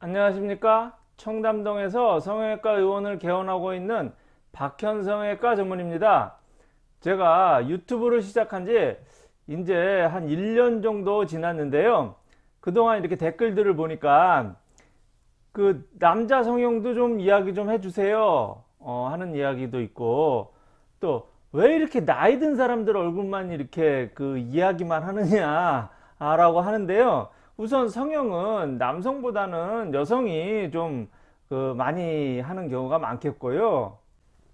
안녕하십니까? 청담동에서 성형외과 의원을 개원하고 있는 박현 성형외과 전문입니다. 제가 유튜브를 시작한 지 이제 한 1년 정도 지났는데요. 그동안 이렇게 댓글들을 보니까 그 남자 성형도 좀 이야기 좀 해주세요. 어, 하는 이야기도 있고 또 왜 이렇게 나이 든 사람들 얼굴만 이렇게 그 이야기만 하느냐 라고 하는데요 우선 성형은 남성보다는 여성이 좀 그 많이 하는 경우가 많겠고요.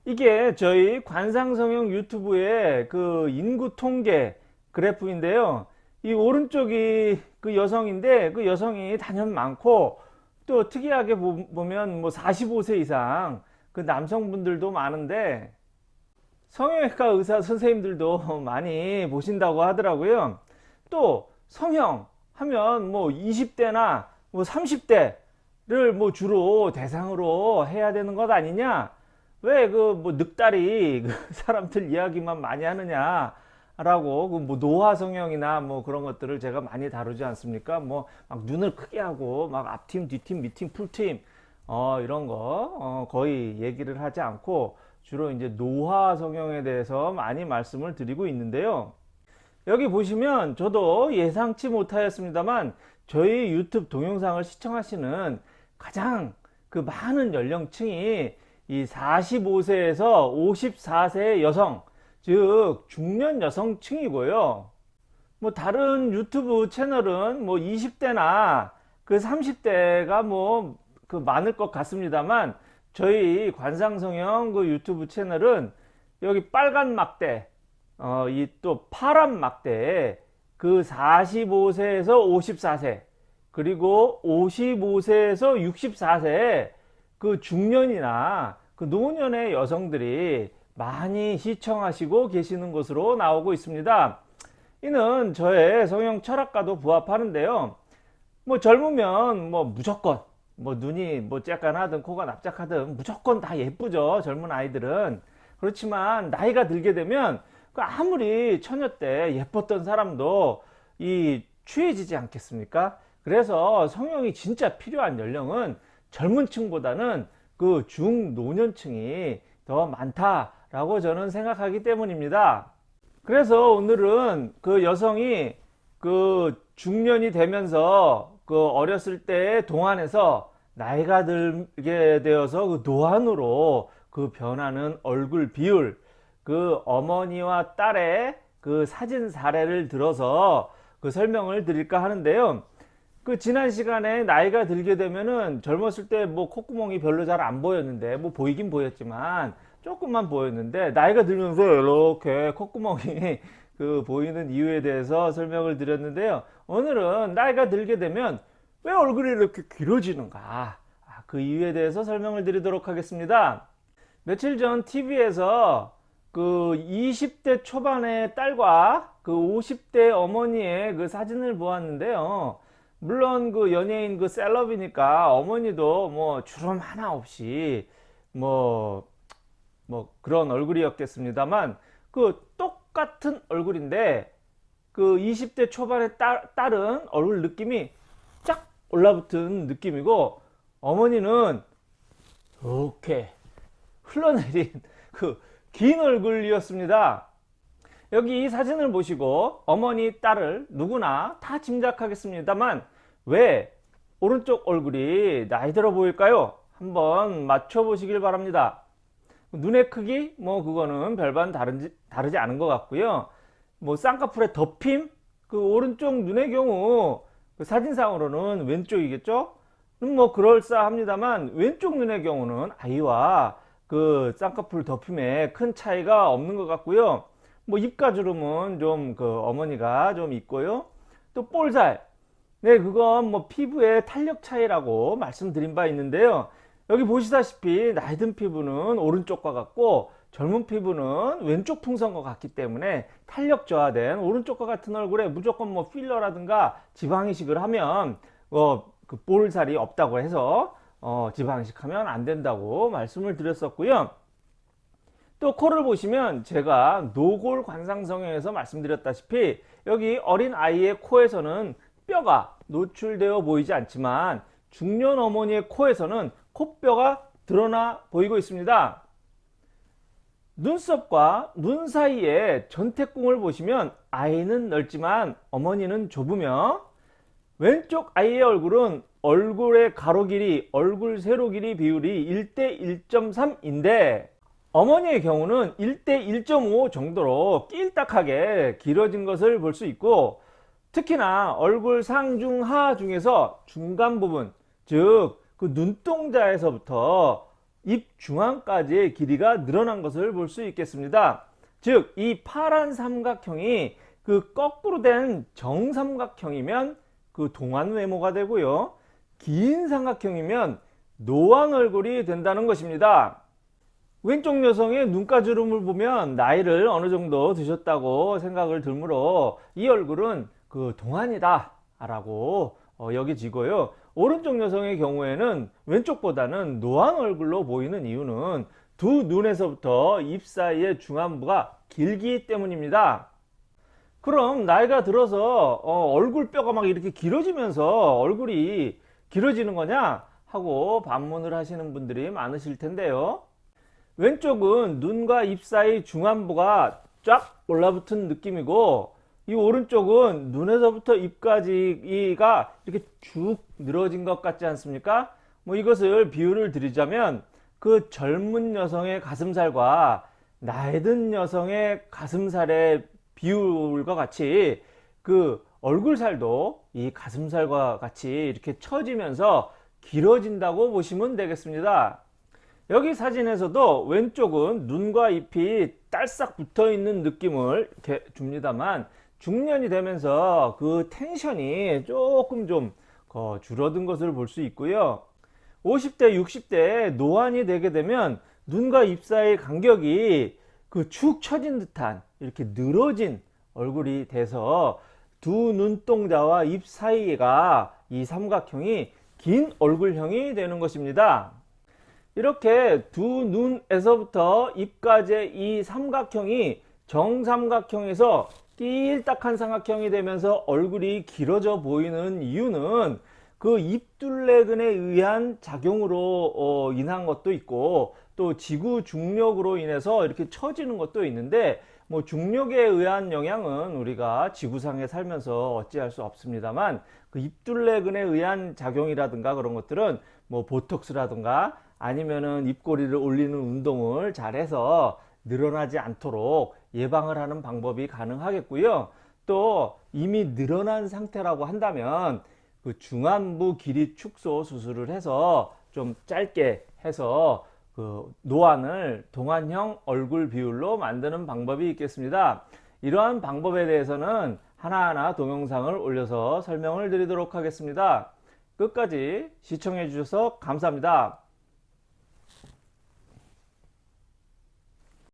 이게 저희 관상성형 유튜브의 그 인구 통계 그래프인데요. 이 오른쪽이 그 여성인데 그 여성이 단연 많고 또 특이하게 보면 뭐 45세 이상 그 남성분들도 많은데 성형외과 의사 선생님들도 많이 보신다고 하더라고요. 또 성형 하면 뭐 20대나 뭐 30대를 뭐 주로 대상으로 해야 되는 것 아니냐? 왜 그 뭐 늑다리 그 사람들 이야기만 많이 하느냐 라고 그 뭐 노화 성형이나 뭐 그런 것들을 제가 많이 다루지 않습니까? 뭐 막 눈을 크게 하고 막 앞팀 뒤팀 밑팀 풀팀 어 이런 거 어 거의 얘기를 하지 않고 주로 이제 노화 성형에 대해서 많이 말씀을 드리고 있는데요 여기 보시면 저도 예상치 못하였습니다만 저희 유튜브 동영상을 시청하시는 가장 그 많은 연령층이 이 45세에서 54세 여성 즉 중년 여성층이고요. 뭐 다른 유튜브 채널은 뭐 20대나 그 30대가 뭐 그 많을 것 같습니다만 저희 관상성형 그 유튜브 채널은 여기 빨간 막대 어, 이 또 파란 막대에 그 45세에서 54세 그리고 55세에서 64세 그 중년이나 그 노년의 여성들이 많이 시청하시고 계시는 것으로 나오고 있습니다. 이는 저의 성형 철학과도 부합하는데요. 뭐 젊으면 뭐 무조건 뭐 눈이 뭐 쬐깐하든 코가 납작하든 무조건 다 예쁘죠. 젊은 아이들은. 그렇지만 나이가 들게 되면 그 아무리 처녀 때 예뻤던 사람도 이 취해지지 않겠습니까? 그래서 성형이 진짜 필요한 연령은 젊은 층보다는 그 중노년층이 더 많다라고 저는 생각하기 때문입니다. 그래서 오늘은 그 여성이 그 중년이 되면서 그 어렸을 때 동안에서 나이가 들게 되어서 그 노안으로 그 변하는 얼굴 비율 그 어머니와 딸의 그 사진 사례를 들어서 그 설명을 드릴까 하는데요. 그 지난 시간에 나이가 들게 되면은 젊었을 때 뭐 콧구멍이 별로 잘 안 보였는데 뭐 보이긴 보였지만 조금만 보였는데 나이가 들면서 이렇게 콧구멍이 그 보이는 이유에 대해서 설명을 드렸는데요. 오늘은 나이가 들게 되면 왜 얼굴이 이렇게 길어지는가 아, 그 이유에 대해서 설명을 드리도록 하겠습니다. 며칠 전 TV에서 그 20대 초반의 딸과 그 50대 어머니의 그 사진을 보았는데요. 물론 그 연예인 그 셀럽이니까 어머니도 뭐 주름 하나 없이 뭐, 뭐 그런 얼굴이었겠습니다만 그 똑같은 얼굴인데 그 20대 초반의 딸, 딸은 얼굴 느낌이 쫙 올라붙은 느낌이고 어머니는 이렇게 흘러내린 그 긴 얼굴이었습니다. 여기 이 사진을 보시고 어머니, 딸을 누구나 다 짐작하겠습니다만 왜 오른쪽 얼굴이 나이 들어 보일까요? 한번 맞춰 보시길 바랍니다. 눈의 크기 뭐 그거는 별반 다르지, 다르지 않은 것 같고요. 뭐 쌍꺼풀의 덮임 그 오른쪽 눈의 경우 그 사진상으로는 왼쪽이겠죠? 뭐 그럴싸합니다만 왼쪽 눈의 경우는 아이와 그 쌍꺼풀 덮임에 큰 차이가 없는 것 같고요. 뭐 입가주름은 좀 그 어머니가 좀 있고요. 또 볼살. 네 그건 뭐 피부의 탄력 차이라고 말씀드린 바 있는데요. 여기 보시다시피 나이 든 피부는 오른쪽과 같고 젊은 피부는 왼쪽 풍선과 같기 때문에 탄력 저하된 오른쪽과 같은 얼굴에 무조건 뭐 필러라든가 지방 이식을 하면 어 그 볼살이 없다고 해서 어, 지방식하면 안 된다고 말씀을 드렸었고요. 또 코를 보시면 제가 노골 관상성형에서 말씀드렸다시피 여기 어린 아이의 코에서는 뼈가 노출되어 보이지 않지만 중년 어머니의 코에서는 코뼈가 드러나 보이고 있습니다. 눈썹과 눈 사이에 전태궁을 보시면 아이는 넓지만 어머니는 좁으며 왼쪽 아이의 얼굴은 얼굴의 가로 길이, 얼굴 세로 길이 비율이 1대 1.3인데 어머니의 경우는 1대 1.5 정도로 낄딱하게 길어진 것을 볼 수 있고 특히나 얼굴 상중하 중에서 중간 부분 즉 그 눈동자에서부터 입 중앙까지의 길이가 늘어난 것을 볼 수 있겠습니다. 즉 이 파란 삼각형이 그 거꾸로 된 정삼각형이면 그 동안 외모가 되고요. 긴 삼각형이면 노안 얼굴이 된다는 것입니다. 왼쪽 여성의 눈가주름을 보면 나이를 어느 정도 드셨다고 생각을 들므로 이 얼굴은 그 동안이다 라고 어, 여기지고요. 오른쪽 여성의 경우에는 왼쪽보다는 노안 얼굴로 보이는 이유는 두 눈에서부터 입 사이의 중안부가 길기 때문입니다. 그럼 나이가 들어서 어, 얼굴뼈가 막 이렇게 길어지면서 얼굴이 길어지는 거냐 하고 반문을 하시는 분들이 많으실 텐데요. 왼쪽은 눈과 입 사이 중안부가 쫙 올라붙은 느낌이고 이 오른쪽은 눈에서부터 입까지가 이렇게 쭉 늘어진 것 같지 않습니까? 뭐 이것을 비유를 드리자면 그 젊은 여성의 가슴살과 나이 든 여성의 가슴살의 비율과 같이 그 얼굴살도 이 가슴살과 같이 이렇게 처지면서 길어진다고 보시면 되겠습니다. 여기 사진에서도 왼쪽은 눈과 ip이 딸싹 붙어 있는 느낌을 이렇게 줍니다만 중년이 되면서 그 텐션이 조금 좀 줄어든 것을 볼 수 있고요 50대 60대 노안이 되게 되면 눈과 입 사이 간격이 그 축 처진 듯한 이렇게 늘어진 얼굴이 돼서 두 눈동자와 입 사이가 이 삼각형이 긴 얼굴형이 되는 것입니다. 이렇게 두 눈에서부터 입까지 이 삼각형이 정삼각형에서 낄딱한 삼각형이 되면서 얼굴이 길어져 보이는 이유는 그 입둘레근에 의한 작용으로 어, 인한 것도 있고 또 지구 중력으로 인해서 이렇게 처지는 것도 있는데 뭐 중력에 의한 영향은 우리가 지구상에 살면서 어찌할 수 없습니다만 그 입둘레근에 의한 작용이라든가 그런 것들은 뭐 보톡스라든가 아니면은 입꼬리를 올리는 운동을 잘해서 늘어나지 않도록 예방을 하는 방법이 가능하겠고요. 또 이미 늘어난 상태라고 한다면 그 중안부 길이 축소 수술을 해서 좀 짧게 해서 그 노안을 동안형 얼굴 비율로 만드는 방법이 있겠습니다. 이러한 방법에 대해서는 하나하나 동영상을 올려서 설명을 드리도록 하겠습니다. 끝까지 시청해 주셔서 감사합니다.